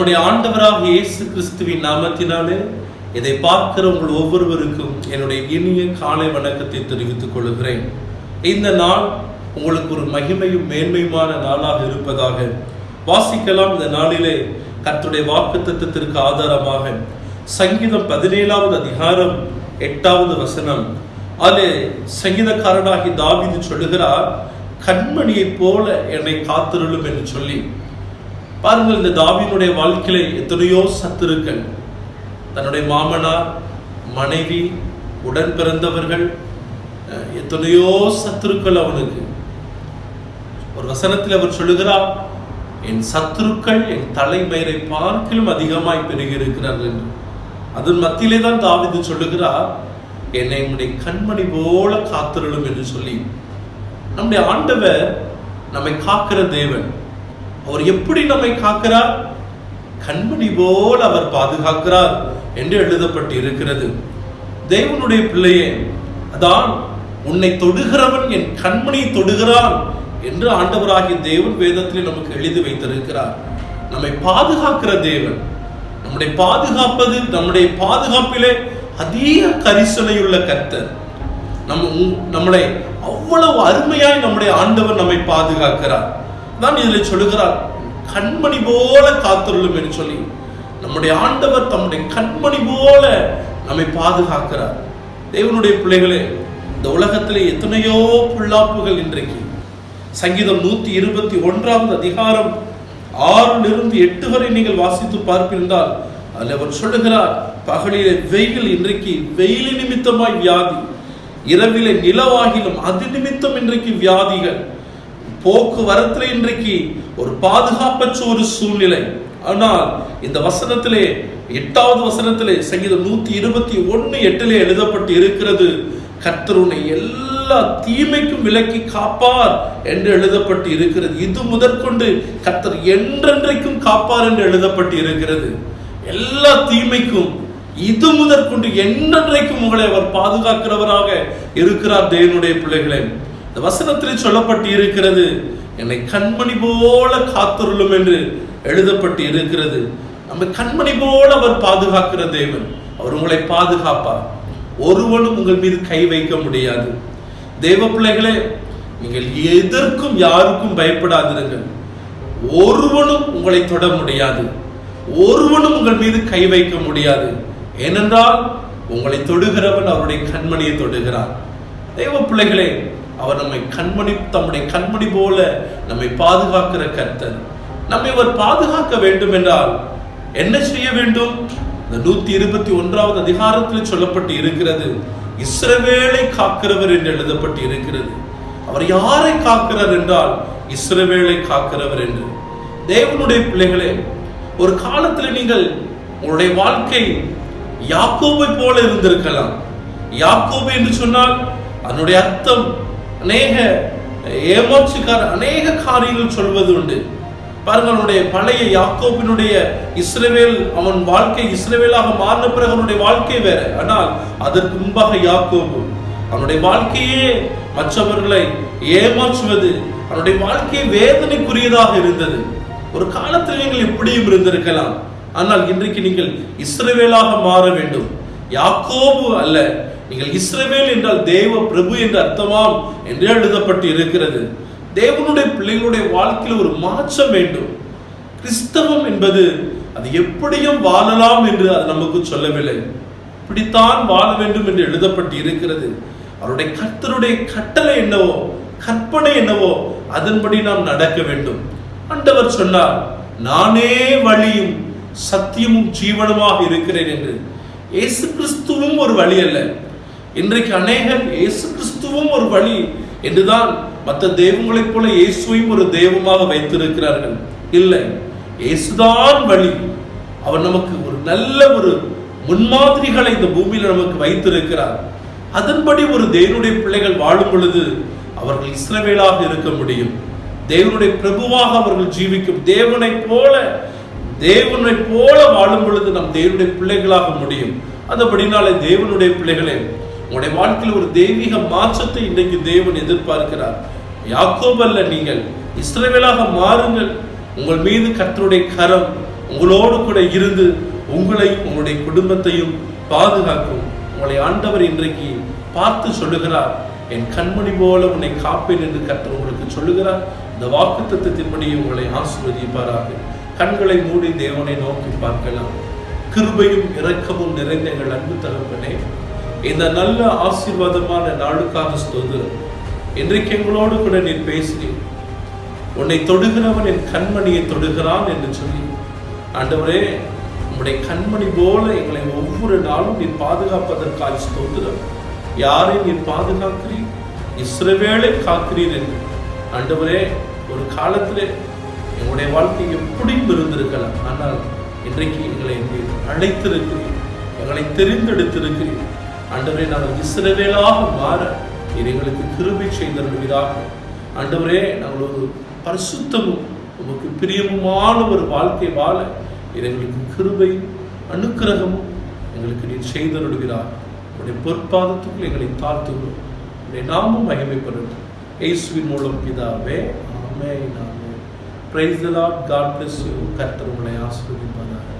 நம்முடைய ஆண்டவராக இயேசு கிறிஸ்துவின் நாமத்தினாலே இதை பார்க்கிற உங்கள் ஒவ்வொருவருக்கும் என்னுடைய இனிய காலை வணக்கத்தை தெரிவித்துக் கொள்கிறேன். இந்த நாள் உங்களுக்கு ஒரு மகிமையும் மேன்மையுமான நாளாக இருப்பதாக வாசிக்கலாம். இந்த நாளிலே கத்துடைய வாக்கு தத்துவத்திற்கு ஆதாரமாக சங்கீதம் பதினேழாவது அதிகாரம் எட்டாவது வசனம். அது சங்கீதக்காரனாகி தாவிது சொல்லுகிறார் கண்மணியைப் போல என்னை காத்திருளும் என்று சொல்லி பாருங்கள் இந்த தாவினுடைய வாழ்க்கையில எத்தனையோ சத்துருக்கள். தன்னுடைய மாமனார் மனைவி உடன் பிறந்தவர்கள் அஹ், எத்தனையோ சத்துருக்கள் அவனுக்கு. ஒரு வசனத்தில் அவர் சொல்லுகிறார் என் சத்துருக்கள் என் தலைமயிரை பார்க்கிலும் அதிகமாய் பெருகி இருக்கிறார்கள் என்று. அதன் மத்தியிலே தான் தாவிது சொல்லுகிறார் என்னை உன்னுடைய கண்மணி போல காத்திருளும் என்று சொல்லி. நம்முடைய ஆண்டவர் நம்மை காக்கிற தேவன். அவர் எப்படி நம்மை காக்கிறார்? கண்மணி போல் அவர் பாதுகாக்கிறார் என்று எழுதப்பட்டு இருக்கிறது தேவனுடைய பிள்ளையே அதான் உன்னை தொடுகிறவன் என் கண்மணி தொடுகிறான் என்று ஆண்டவராகிய தேவன் வேதத்திலே நமக்கு எழுதி வைத்திருக்கிறார். நம்மை பாதுகாக்கிற தேவன் நம்முடைய பாதுகாப்பது நம்முடைய பாதுகாப்பிலே அதிக கரிசனையுள்ள கர்த்தர். நம்ம நம்மளை அவ்வளவு அருமையாய் நம்முடைய ஆண்டவர் நம்மை பாதுகாக்கிறார். தான் இதில் சொல்லுகிறார். கண்மணி போல காத்துள்ளும் என்று சொல்லி. நம்முடைய ஆண்டவர் தம்முடைய கண்மணி போல நம்மை பாதுகாக்கிறார். தேவனுடைய பிள்ளைகளே இந்த உலகத்திலே எத்தனையோ புல்லாப்புகள் இன்றைக்கு. சங்கீதம் நூற்றி இருபத்தி ஒன்றாவது அதிகாரம் ஆறிலிருந்து எட்டு வரை நீங்கள் வாசித்து பார்ப்பிருந்தால் அதில் அவர் சொல்லுகிறார் பகலிலே வெயில் இன்றைக்கு வெயில் நிமித்தமாய் வியாதி இரவிலே நிலவாகிலும் அது நிமித்தம் இன்றைக்கு வியாதிகள். போக்குவரத்துல இன்றைக்கு ஒரு பாதுகாப்பற்ற ஒரு சூழ்நிலை. ஆனால் இந்த வசனத்திலே எட்டாவது வசனத்திலே சங்கீதம் நூத்தி இருபத்தி ஒன்னு எட்டிலே எழுதப்பட்டு இருக்கிறது கர்த்தருனை எல்லா தீமைக்கும் விலக்கி காப்பார் என்று எழுதப்பட்டு இருக்கிறது. இது முதற்கொண்டு கர்த்தர் என்றென்றைக்கும் காப்பார் என்று எழுதப்பட்டு இருக்கிறது. எல்லா தீமைக்கும் இது முதற்கொண்டு என்றென்றைக்கும் உங்களை அவர் பாதுகாக்கிறவராக இருக்கிறார் தேவனுடைய பிள்ளைகளே. இந்த வசனத்தில் சொல்லப்பட்டு இருக்கிறது என்னை கண்மணி போல காத்துருளும் என்று எழுதப்பட்டு இருக்கிறது நம்ம கண்மணி போல அவர் பாதுகாக்கிற தேவன் அவர் உங்களை பாதுகாப்பார். ஒருவனும் உங்கள் மீது கை வைக்க முடியாது. தெய்வ பிள்ளைகளே நீங்கள் எதற்கும் யாருக்கும் பயப்படாதிருங்கள். ஒருவனும் உங்களை தொட முடியாது. ஒருவனும் உங்கள் மீது கை வைக்க முடியாது. ஏனென்றால் உங்களை தொடுகிறவன் அவருடைய கண்மணியை தொடுகிறார் தெய்வ பிள்ளைகளே அவர் நம்மை கண்மணி தம்முடைய கண்மணி போல நம்மை பாதுகாக்கிற கர்த்தர். நம்மை அவர் பாதுகாக்க வேண்டும் என்றால் என்ன செய்ய வேண்டும்? இந்த நூத்தி இருபத்தி ஒன்றாவது அதிகாரத்தில் சொல்லப்பட்டு இருக்கிறது இஸ்ரவேலை காக்கிறவர் என்று எழுதப்பட்டு இருக்கிறது. அவர் யாரை காக்கிறார் என்றால் இஸ்ரவேலை காக்கிறவர் என்று. தேவனுடைய பிள்ளைகளே ஒரு காலத்தில் நீங்கள் உங்களுடைய வாழ்க்கை யாக்கோபை போல இருந்திருக்கலாம். யாக்கோபு என்று சொன்னால் அதனுடைய அர்த்தம் அநேக ஏமாற்றுக்கார அநேக காரியங்கள் சொல்வது உண்டு. பாருங்களுடைய பழைய யாக்கோபினுடைய இஸ்ரேவேல் அவன் வாழ்க்கை இஸ்ரவேலாக மாறின பிறகு அவனுடைய வாழ்க்கை வேற. ஆனால் அதற்கு முன்பாக யாக்கோபு அவனுடைய வாழ்க்கையே மற்றவர்களை ஏமாற்றுவது அவனுடைய வாழ்க்கை வேதனைக்குரியதாக இருந்தது. ஒரு காலத்தில் நீங்கள் எப்படியும் இருந்திருக்கலாம். ஆனால் இன்றைக்கு நீங்கள் இஸ்ரவேலாக மாற வேண்டும். யாக்கோபு அல்ல நீங்கள் இஸ்ரவேல் என்றால் தேவ பிரபு என்று அர்த்தமாம் என்று எழுதப்பட்டு இருக்கிறது தேவனுடைய பிள்ளைகளுடைய வாழ்க்கையில் ஒரு மாற்றம் வேண்டும். கிறிஸ்தவம் என்பது அது எப்படியும் வாழலாம் என்று அது நமக்கு சொல்லவில்லை. இப்படித்தான் வாழ வேண்டும் என்று எழுதப்பட்டு இருக்கிறது அவருடைய கர்த்தருடைய கட்டளை என்னவோ கற்பனை என்னவோ அதன்படி நாம் நடக்க வேண்டும். ஆண்டவர் சொன்னார் நானே வழியும் சத்தியமும் ஜீவனமாக இருக்கிறேன் என்று. இயேசு கிறிஸ்துவும் ஒரு வழி அல்ல. இன்றைக்கு அநேகர் இயேசு கிறிஸ்துவும் ஒரு வழி என்றுதான் மற்ற தெய்வங்களைப் போல இயேசுவையும் ஒரு தெய்வமாக வைத்திருக்கிறார்கள். இல்லை இயேசுதான் வழி. அவர் நமக்கு ஒரு நல்ல ஒரு முன்மாதிரிகளை இந்த பூமியில் நமக்கு வைத்திருக்கிறார். அதன்படி ஒரு தேவனுடைய பிள்ளைகள் வாழும் பொழுது அவர்கள் இஸ்ரவேலாக இருக்க முடியும். தேவனுடைய பிரபுவாக அவர்கள் ஜீவிக்கும். தேவனைப் போல தேவனைப் போல வாழும் பொழுது நம் தேவனுடைய பிள்ளைகளாக முடியும். அதுபடினாலே தேவனுடைய பிள்ளைகளே உங்களுடைய வாழ்க்கையில் ஒரு தெய்வீக மாற்றத்தை இன்றைக்கு தேவன் எதிர்பார்க்கிறார். யாக்கோபல்ல நீங்கள் இஸ்ரேவேலாக மாறுங்கள். உங்கள் மீது கத்தருடைய கரம் உங்களோடு கூட இருந்து உங்களை உங்களுடைய குடும்பத்தையும் பாதுகாக்கும். உங்களை ஆண்டவர் இன்றைக்கு பார்த்து சொல்லுகிறார். என் கண்மணி போல உன்னை காப்பேன் என்று கர்த்தர் உங்களுக்கு சொல்லுகிறார். இந்த வாக்கு தத்துவத்தின்படி உங்களை ஆசீர்வதிப்பாராக. கண்களை மூடி தேவனை நோக்கி பார்க்கலாம். கிருபையும் இரக்கமும் நிறைந்த எங்கள் அன்பு தகப்பனே இந்த நல்ல ஆசீர்வாதமான நாளுக்காக ஸ்தோதிரம் இன்றைக்கு எங்களோடு கூட நீ பேசுகிறேன் உன்னை தொடுகிறவன் என் கண்மணியை தொடுகிறான் என்று சொல்லி ஆண்டவரே உம்முடைய கண்மணி போல எங்களை ஒவ்வொரு நாளும் நீ பாதுகாப்பதற்காக ஸ்தோத்திரம். யாரை நீ பாதுகாக்கிறீர் இஸ்ரவேளை காக்கிறீர் என்று. ஆண்டவரே ஒரு காலத்திலே எங்களுடைய வாழ்க்கை எப்படியும் இருந்திருக்கலாம் ஆனால் இன்றைக்கு எங்களை நீர் அழைத்திருக்கிறீர் எங்களை தெரிந்தெடுத்திருக்கிறீர். ஆண்டவரே நாங்கள் இஸ்ரவேலாக மாற நீர் எங்களுக்கு கிருபை செய்தருவீராக ஆண்டவரே நாங்கள் ஒரு பரிசுத்தமும் உமக்கு பிரியமுமான ஒரு வாழ்க்கை வாழ இது எங்களுக்கு கிருபை அனுக்கிரகமும் எங்களுக்கு நீர் செய்தருடுகிறார் உடைய பொற்பாதத்துக்குள் எங்களை தாழ்த்துகிறோம். உடைய நாமும் மகிமைப்படட்டும் இயேசுவின் மூலம் பிதாவே ஆமே நாமே praise the lord god bless you கர்த்தர் உங்களை ஆசிர்வதிப்பதாக